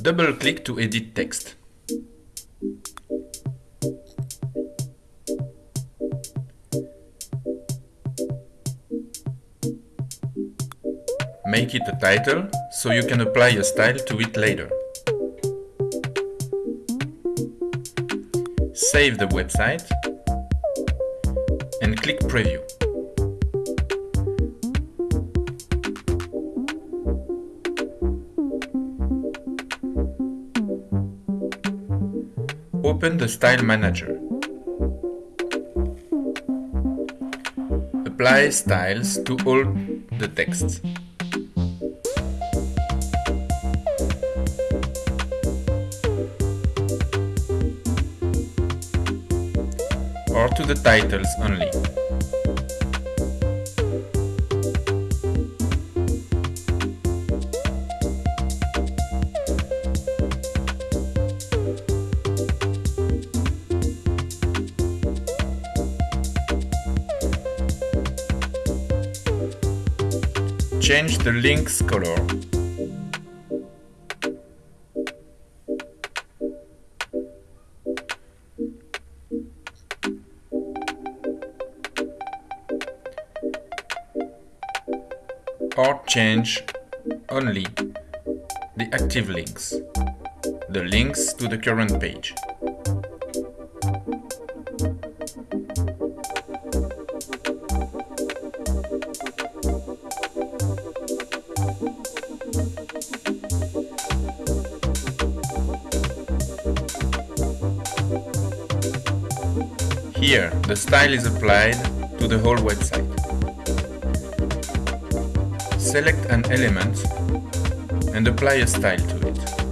Double-click to edit text. Make it a title, so you can apply a style to it later. Save the website and click Preview. Open the Style Manager. Apply styles to all the texts. or to the titles only. Change the link's color. or change only the active links, the links to the current page. Here, the style is applied to the whole website. Select an element and apply a style to it.